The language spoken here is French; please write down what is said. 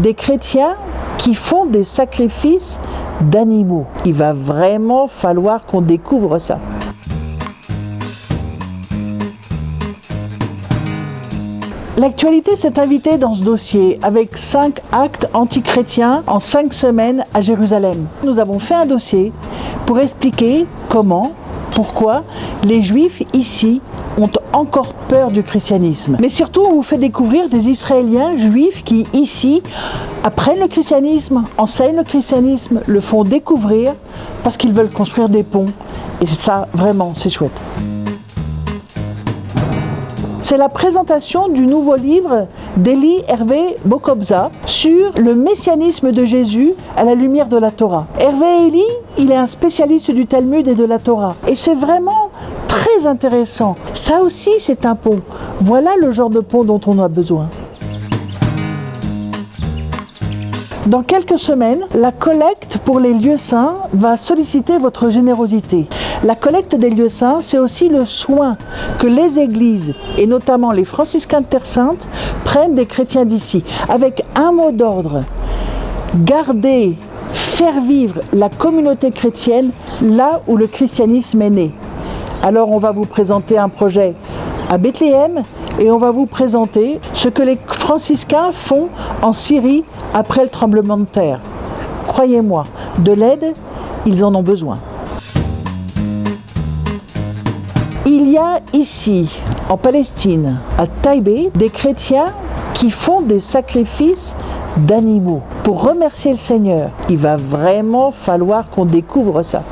Des chrétiens qui font des sacrifices d'animaux. Il va vraiment falloir qu'on découvre ça. L'actualité s'est invitée dans ce dossier avec cinq actes antichrétiens en cinq semaines à Jérusalem. Nous avons fait un dossier pour expliquer comment, pourquoi les Juifs ici ont encore peur du christianisme. Mais surtout, on vous fait découvrir des Israéliens juifs qui, ici, apprennent le christianisme, enseignent le christianisme, le font découvrir parce qu'ils veulent construire des ponts. Et ça, vraiment, c'est chouette. C'est la présentation du nouveau livre d'Elie Hervé Bokobza sur le messianisme de Jésus à la lumière de la Torah. Hervé Elie, il est un spécialiste du Talmud et de la Torah. Et c'est vraiment très intéressant. Ça aussi, c'est un pont. Voilà le genre de pont dont on a besoin. Dans quelques semaines, la collecte pour les lieux saints va solliciter votre générosité. La collecte des lieux saints, c'est aussi le soin que les églises, et notamment les franciscains de Terre Sainte, prennent des chrétiens d'ici, avec un mot d'ordre. Garder, faire vivre la communauté chrétienne là où le christianisme est né. Alors on va vous présenter un projet à Bethléem et on va vous présenter ce que les franciscains font en Syrie après le tremblement de terre. Croyez-moi, de l'aide, ils en ont besoin. Il y a ici, en Palestine, à Taïbé, des chrétiens qui font des sacrifices d'animaux pour remercier le Seigneur. Il va vraiment falloir qu'on découvre ça.